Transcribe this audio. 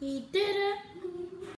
He did it.